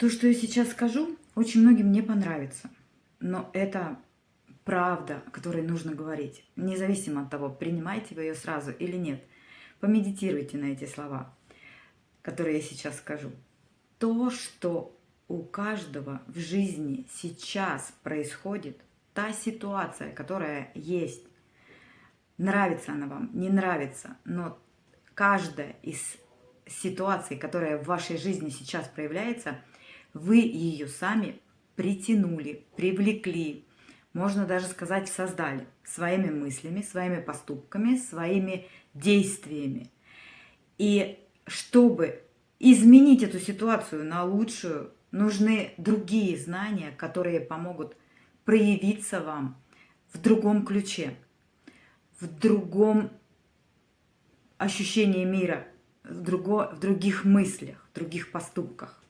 То, что я сейчас скажу, очень многим не понравится. Но это правда, о которой нужно говорить. Независимо от того, принимаете вы ее сразу или нет. Помедитируйте на эти слова, которые я сейчас скажу. То, что у каждого в жизни сейчас происходит, та ситуация, которая есть, нравится она вам, не нравится, но каждая из ситуаций, которая в вашей жизни сейчас проявляется – вы ее сами притянули, привлекли, можно даже сказать, создали своими мыслями, своими поступками, своими действиями. И чтобы изменить эту ситуацию на лучшую, нужны другие знания, которые помогут проявиться вам в другом ключе, в другом ощущении мира, в, друго, в других мыслях, в других поступках.